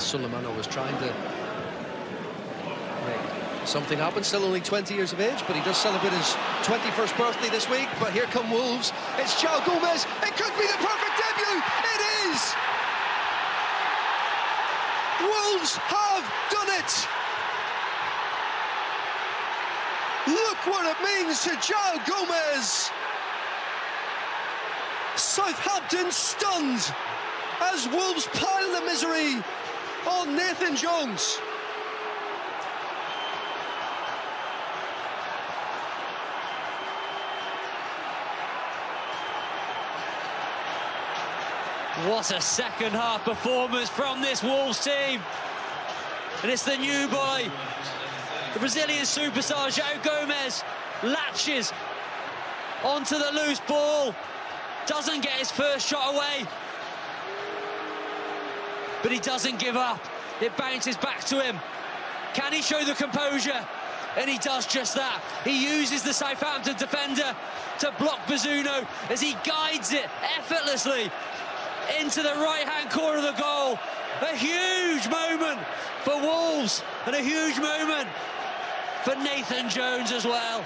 Sulemana was trying to make something happen. Still only 20 years of age, but he does celebrate his 21st birthday this week. But here come Wolves. It's João Gomes. It could be the perfect debut. It is. Wolves have done it. Look what it means to João Gomes. Southampton stunned as Wolves pile the misery on Nathan Jones. What a second half performance from this Wolves team. And it's the new boy, the Brazilian superstar, João Gomes, latches onto the loose ball, doesn't get his first shot away, but he doesn't give up. It bounces back to him. Can he show the composure? And he does just that. He uses the Southampton defender to block Bazunu as he guides it effortlessly into the right-hand corner of the goal. A huge moment for Wolves and a huge moment for Nathan Jones as well.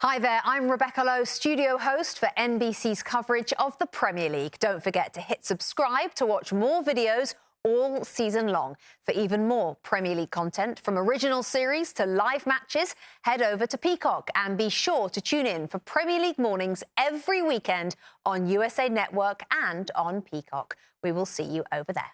Hi there, I'm Rebecca Lowe, studio host for NBC's coverage of the Premier League. Don't forget to hit subscribe to watch more videos all season long. For even more Premier League content, from original series to live matches, head over to Peacock and be sure to tune in for Premier League mornings every weekend on USA Network and on Peacock. We will see you over there.